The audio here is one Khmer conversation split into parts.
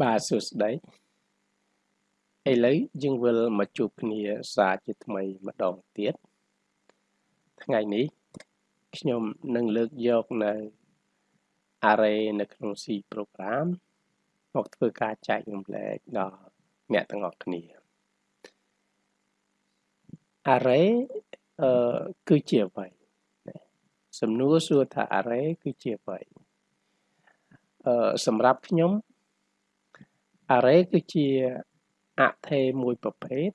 បាទសួស្តីឥឡូវយើងវិលមកជួបគ្នាសារជាថ្មីម្ដងទៀតថ្ងៃនេះខ្ញុំនឹងលើកយកនៅ array នៅក្នុង C program មកធ្វើការចែករំលែកដល់អ្នកទាំងអស់គ្នា array អឺគឺជាអ្វីសំណួរសួរថា array គឺជាអ្វីអឺសម្រាប់ខ្ញុំ array គឺជាអថេមួយប្រភេទ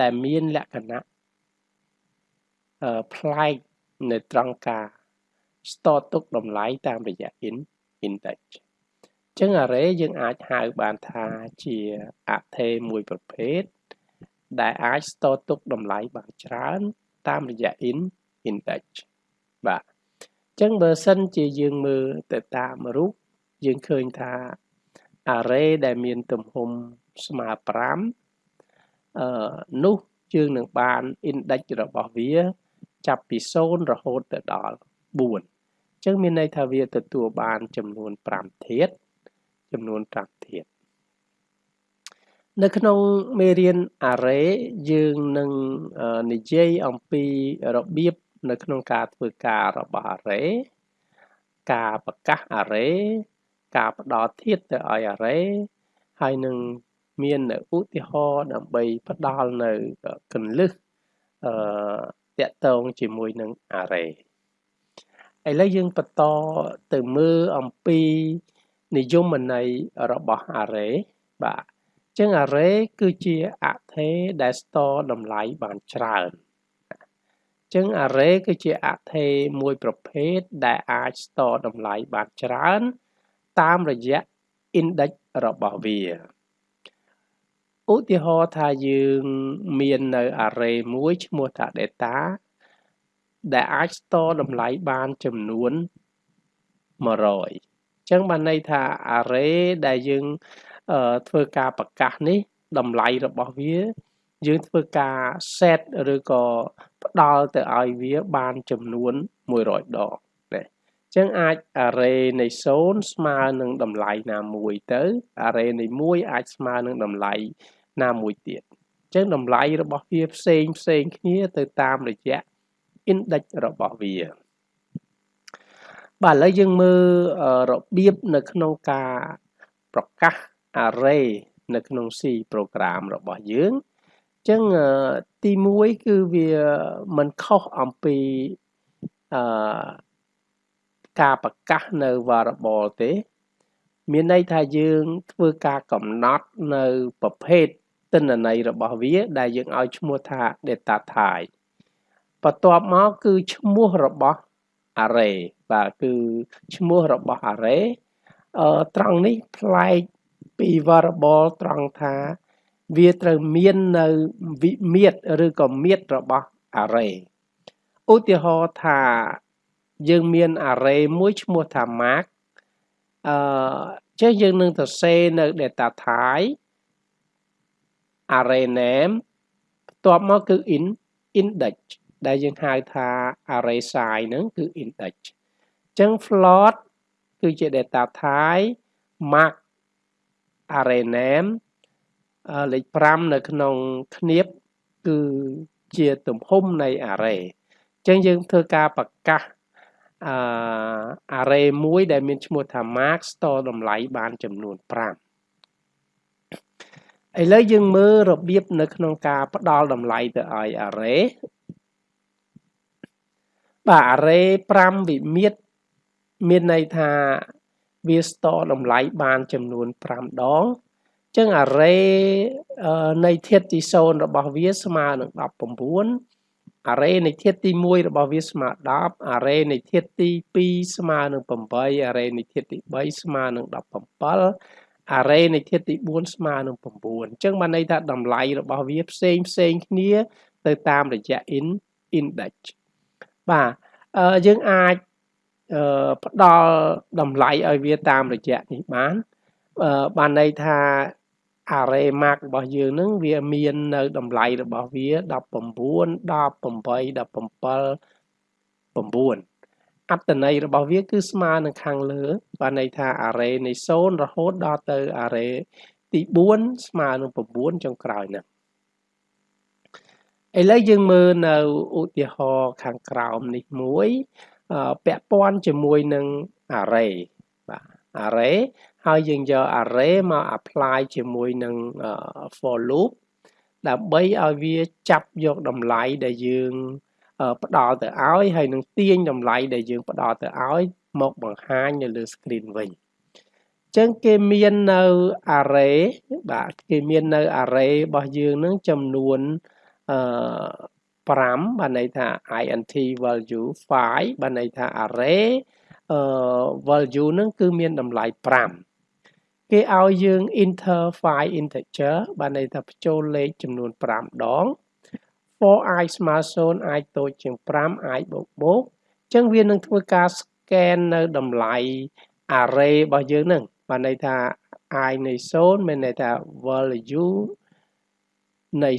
ដែលមានលក្ខណៈអឺប្លែកនៅត្រង់ការស្ទទុកតម្លៃតាមរយៈ index អញ្ចឹង array យើងអាចហៅបានថាជាអថេមួយប្រភេទដែលអាចស្ទទុកតម្លៃបានច្រើនតាមរយៈ index បាទអញ្ចឹងបើសិនជាយើងមើលទៅតាមរូបយើងឃើញថា array ដែលមានទំហំស្មើ5អឺនោះយើងនឹងបាន index របស់វា ចាប់ពី0រហូតទៅដល់4អញ្ចឹងមានន័យថាវាទទួលបាន ចំនួន5ធាតុចំនួន5ធាតុនៅក្នុងមេរៀន array យើងនឹងនិយាយអំពីរបៀបនៅក្នុងការធ្វើការរបស់ array ការប្រកាស array ការផ្ដល់ធាតុទៅឲ្យ array ហើយនឹងមាននៅឧទាហរណ៍ដើម្បីផ្ដល់នៅកន្លឹះអឺតកតងជាមួយនឹង array ឥឡូវយើងបន្តទៅមើលអំពីនិយមន័យរបស់ array បាទអញ្ចឹង array គឺជាអថេដែលស្ទតម្លៃបានច្រើនអញ្ចឹង array គឺជាអថេមួយប្រភេទដែលអាចស្ទតម្លៃបានច្រើន តាមរយៈ index របស់វាឧទាហរណ៍ថាយើងមាននៅ array មួយឈ្មោះថា data ដែលអាចស្ទតម្លៃបានចំនួន100អញ្ចឹងបានន័យថា array ដែលយើងធ្វើការប្រកាសនេះតម្លៃរបស់វា យើងធ្វើការ set ឬក៏ផ្ដល់ទៅឲ្យវាបានចំនួន100ដង ចឹងអាច array នៃ0ស្មើនឹងតម្លៃណាមួយទៅ array នៃ1អាចស្មើនឹងតម្លៃណាមួយទៀតចឹងតម្លៃរបស់វាផ្សេងផ្សេងគ្នាទៅតាមរយៈ index របស់វាបាទឥឡូវយើងមើលរបៀបនៅក្នុងការប្រកាស array នៅក្នុង C program របស់យើងចឹងទី1គឺវាមិនខុសអំពីអឺ ការប្រកាសនៅ variable ទេ មានន័យថាយើងធ្វើការកំណត់នៅប្រភេទទិន្នន័យរបស់វា ដែលយើងឲ្យឈ្មោះថា data type បន្ទាប់មកគឺឈ្មោះរបស់ array បាទគឺឈ្មោះរបស់ array អឺត្រង់នេះប្លែកពី variable ត្រង់ថាវាត្រូវមាននៅវិមាត្រឬក៏មាត្ររបស់ array ឧទាហរណ៍ថា យើងមាន array មួយឈ្មោះថា mark អឺចេះយើងនឹងទៅសេនៅ data type array name បន្ទាប់មកគឺ in index ដែលយើងហៅថា array size ហ្នឹងគឺ index អញ្ចឹង float គឺជា data type mark array name លេខ5នៅក្នុងឃ្នាបគឺជាទំហំនៃ array អញ្ចឹងយើងធ្វើការប្រកាស អឺ array មួយដែលមានឈ្មោះថា mark store តម្លៃបានចំនួន5ឥឡូវយើងមើលរបៀបនៅក្នុងការផ្ដល់តម្លៃទៅឲ្យ array បាទ array 5វិមាត្រមានន័យថាវា store តម្លៃបានចំនួន5ដងចឹង array នៃធាតុទី0របស់វាស្មើនឹង19 array នៃធាតុទី1របស់វាស្មើ10 array នៃធាតុទី2ស្មើនឹង8 array នៃធាតុទី3ស្មើនឹង17 array នៃធាតុទី4ស្មើនឹង9អញ្ចឹងបានន័យថាតម្លៃរបស់វាផ្សេងផ្សេងគ្នាទៅតាមរយៈ in index បាទយើងអាចផ្ដល់តម្លៃឲ្យវាតាមរយៈនេះបានបានន័យថា array mark របស់យើងនឹងវាមាននៅតម្លៃរបស់វា19 18 17 9អត្តន័យរបស់វាគឺស្មើនឹងខាងលើបានន័យថា array នៃ0រហូតដល់ទៅ array ទី4ស្មើនឹង9ចុងក្រោយហ្នឹងឥឡូវយើងមើលនៅឧទាហរណ៍ខាងក្រោមនេះមួយពាក់ព័ន្ធជាមួយនឹង array បាទ array ហើយយើងយក array មក apply ជាមួយនឹង for loop ដើម្បីឲ្យវាចាប់យកតម្លៃដែលយើងផ្ដល់ទៅឲ្យហើយនឹងទាញតម្លៃដែលយើងផ្ដល់ទៅឲ្យមកបង្ហាញនៅលើ screen វិញអញ្ចឹងគេមាននៅ array បាទគេមាននៅ array របស់យើងនឹងចំនួនអឺ5បានន័យថា int value 5បានន័យថា array អឺ value នឹងគឺមានតម្លៃ5 គេឲ្យយើង enter file integer បានន័យថាបញ្ចូលលេខចំនួន5ដង for i ស្មើ0 i តូចជាង5 i បូកបូកអញ្ចឹងវានឹងធ្វើការ scan នៅតម្លៃ array របស់យើងនឹងបានន័យថា i នៃ0មានន័យថា value នៃ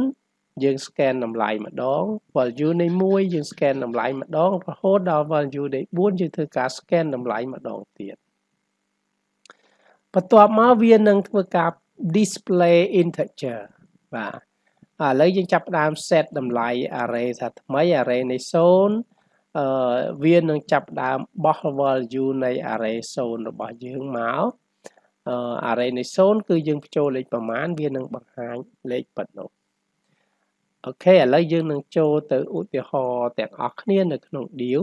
0យើង scan តម្លៃម្ដង value នៃ1យើង scan តម្លៃម្ដងរហូតដល់ value នៃ4យើងធ្វើការ scan តម្លៃម្ដងទៀត បន្ទាប់មកវានឹងធ្វើការ display integer បាទឥឡូវយើងចាប់ផ្ដើម set តម្លៃ array ថាថ្មី array នៃ0អឺវានឹងចាប់ផ្ដើមបោះ value នៃ array 0របស់យើងមកអឺ array នៃ0គឺយើងបញ្ចូលលេខប្រមាណវានឹងបង្ហាញលេខពិតនោះអូខេឥឡូវយើងនឹងចូលទៅឧទាហរណ៍ទាំងអស់គ្នានៅក្នុង deal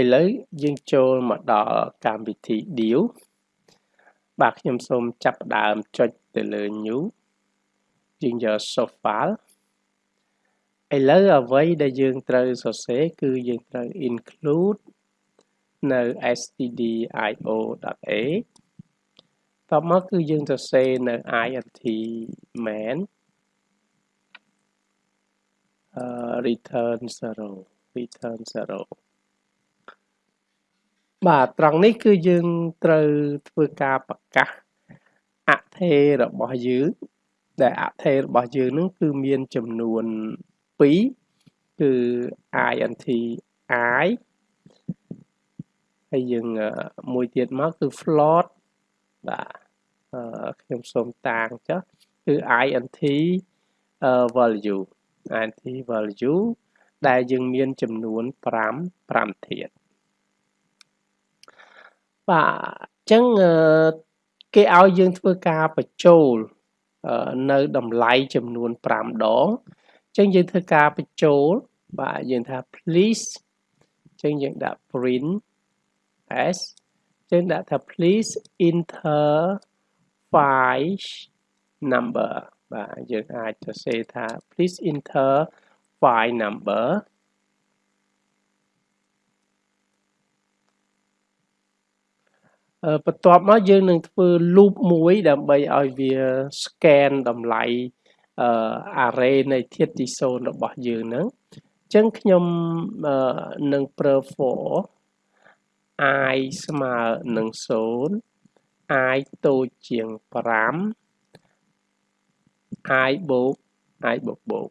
ឥឡូវយើងចូលមកដល់កម្មវិធី deal បាទខ្ញុំសូមចាប់ផ្ដើមចុចទៅលើ new យើងយក source file ឥឡូវអ្វីដែលយើងត្រូវសរសេរគឺយើងត្រូវ include នៅ stdio.a តបមកគឺយើងសរសេរនៅ int main uh, return 0 return 0 បាទត្រង់នេះគឺយើងត្រូវធ្វើការប្រកាសអថេរបស់យើងដែលអថេរបស់យើងនឹងគឺមានចំនួន2គឺ int i ហើយយើងមួយទៀតមកគឺ float បាទខ្ញុំសូមតាងចុះគឺ int value int value ដែលយើងមានចំនួន5 5ធាតុ បាទអញ្ចឹងគេឲ្យយើងធ្វើការបញ្ចូលនៅតម្លៃចំនួន5ដងអញ្ចឹងយើងធ្វើការបញ្ចូលបាទយើងថា please អញ្ចឹងយើងដាក់ print s អញ្ចឹងដាក់ថា please enter file number បាទយើងអាចសរសេរថា please enter file number បន្ទាប់មកយើងនឹងធ្វើ loop មួយដើម្បីឲ្យវា scan តម្លៃ array នៃធាតុទី0របស់យើងហ្នឹងអញ្ចឹងខ្ញុំនឹងប្រើ for i ស្មើនឹង0 i តូចជាង5 i បូក i បូកបូក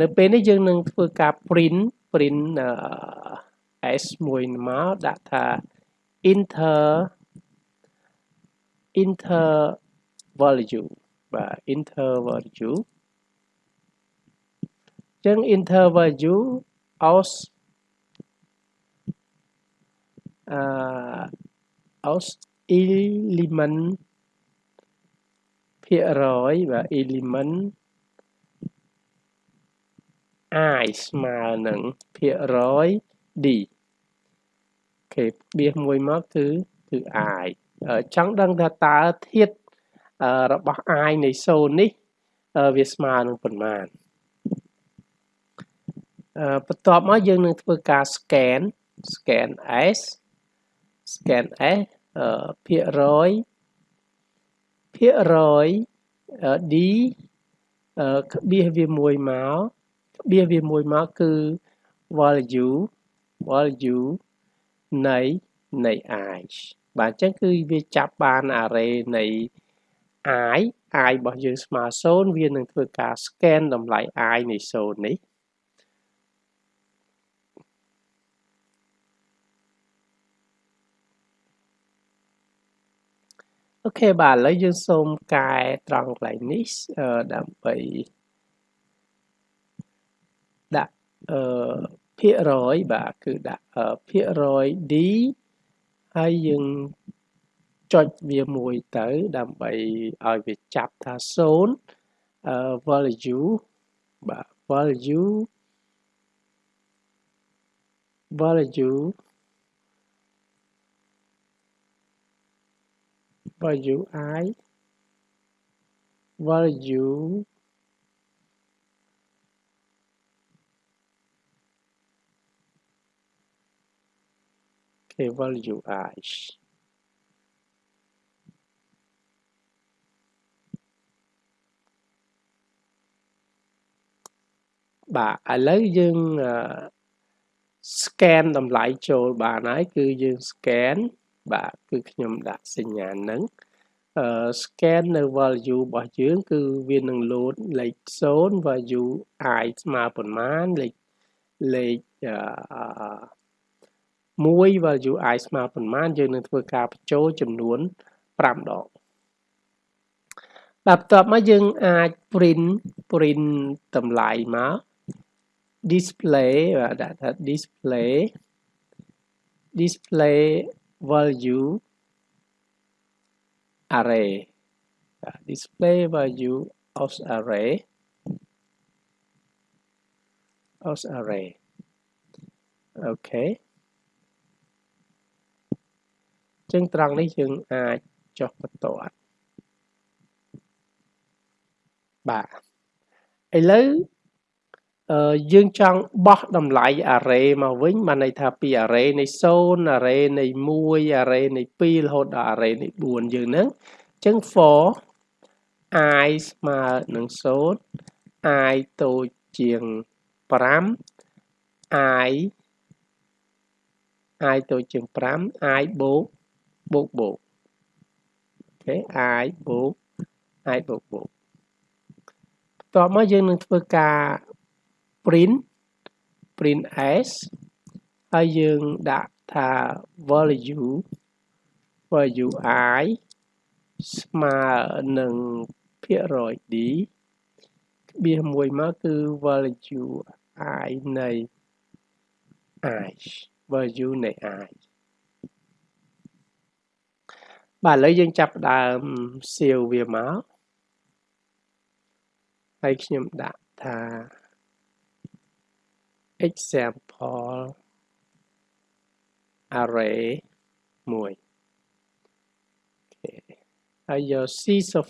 នៅពេលនេះយើងនឹងធ្វើការ print print s មួយមកដាក់ថា inter inter value បាទ inter value ចឹង inter value aus អឺ aus element ភាគរយបាទ element i ស្មើនឹងភាគរយ d គេបៀសមួយមកគឺគឺ i ចង់ដឹងថាតើធាតុរបស់ i នៃ0នេះវាស្មើនឹងប៉ុន្មានបន្ទាប់មកយើងនឹងធ្វើការ scan scan s scan s ភាគរយភាគរយ d ក្បៀសវាមួយមកក្បៀសវាមួយមកគឺ value value នៃនៃ i បាទអញ្ចឹងគឺវាចាប់បាន array នៃ i i របស់យើងស្មើ0វានឹងធ្វើការ scan តម្លៃ i នៃ0នេះអូខេបាទឥឡូវយើងសូមកែត្រង់កន្លែងនេះដើម្បីដាក់អឺ ភាគរយបាទគឺដាក់ភាគរយ D ហើយយើងចុចវាមួយទៅដើម្បីឲ្យវាចាប់ថា0អឺ value បាទ value value value i value okay value i បាទឥឡូវយើង scan តម្លៃចូលបានហើយគឺយើង scan បាទគឺខ្ញុំដាក់សញ្ញាហ្នឹងអឺ scan នៅ value របស់យើង គឺវានឹង load លេខ0 value i ស្មើប៉ុន្មានលេខលេខអឺ 1 value i ស្មើប៉ុន្មានយើងនឹងធ្វើការបញ្ចូលចំនួន5ដងបាទបន្ទាប់មកយើងអាច print print តម្លៃមក display បាទដាក់ថា display display value array display value of array of array អូខេ ចឹងត្រង់នេះយើងអាចចុះបន្ទាត់បាទឥឡូវយើងចង់បោះតម្លៃ array មកវិញបានន័យថាពី array នៃ0 array នៃ1 array នៃ2រហូតដល់ array នៃ4យើងហ្នឹងអញ្ចឹង for i ស្មើនឹង0 i តូចជាង5 i i តូចជាង5 i បូក បូកបូកអូខេ i បូក i បូកបូកបន្ទាប់មកយើងនឹងធ្វើការ print print s ហើយយើងដាក់ថា value value i ស្មើនឹងភាគរយ d ក្បៀសមួយមកគឺ value i នៃ i value នៃ i បាទឥឡូវយើងចាប់ផ្ដើមសៀវវាមកហើយខ្ញុំដាក់ថា example array មួយហើយយក C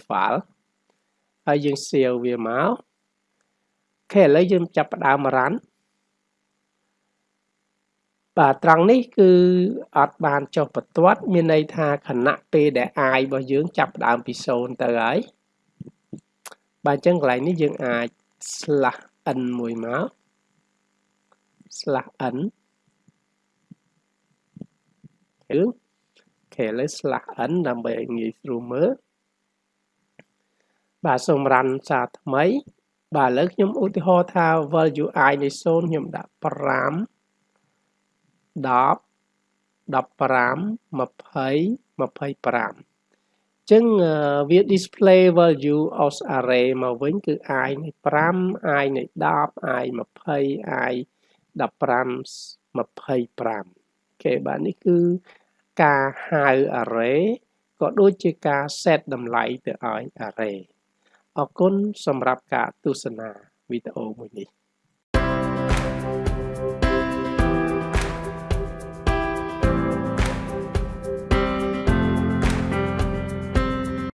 file ហើយយើង save វាមកអូខេឥឡូវយើងចាប់ផ្ដើម run បាទត្រង់នេះគឺអត់បានចុះបន្ទាត់ មានន័យថាខណៈពេលដែល i របស់យើងចាប់ផ្ដើមពី0ទៅហើយបាទអញ្ចឹងកន្លែងនេះយើងអាច slash n មួយមក slash n គឺគេលើ slash n ដើម្បីឲ្យងាយស្រួលមើលបាទសូមរ៉ាន់សារថ្មី បាទឥឡូវខ្ញុំឧទាហរណ៍ថា value i នៃ0ខ្ញុំដាក់5 10 15 20 25ចឹងវា display value of array មកវិញគឺ i នៃ5 i នៃ10 i 20 i 15 25គេបាទនេះគឺការហៅ array ក៏ដូចជាការ set តម្លៃទៅឲ្យ array អរគុណសម្រាប់ការទស្សនាវីដេអូមួយនេះ